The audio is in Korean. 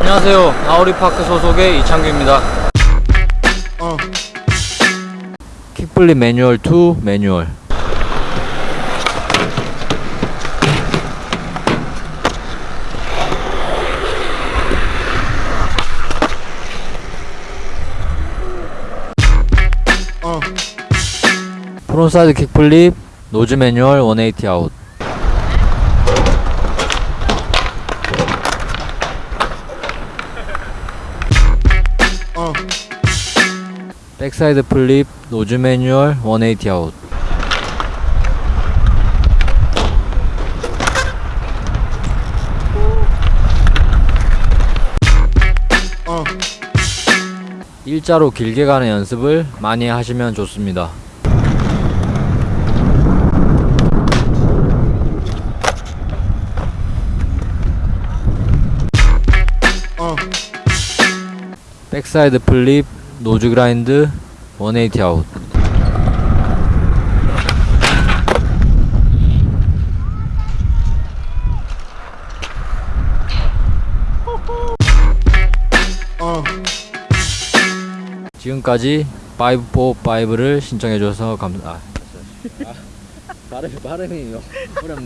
안녕하세요. 아우리파크 소속의 이창규입니다. Kickflip manual to manual. Frontside kickflip nose manual 180 아웃. 백사이드 플립 노즈 매뉴얼 180 아웃 일자로 길게 가는 연습을 많이 하시면 좋습니다. 백사이드 플립 노즈 그라인드 180 아웃. 지금까지 545를 신청해줘서 감사 아, 발음, 발음이 어렵네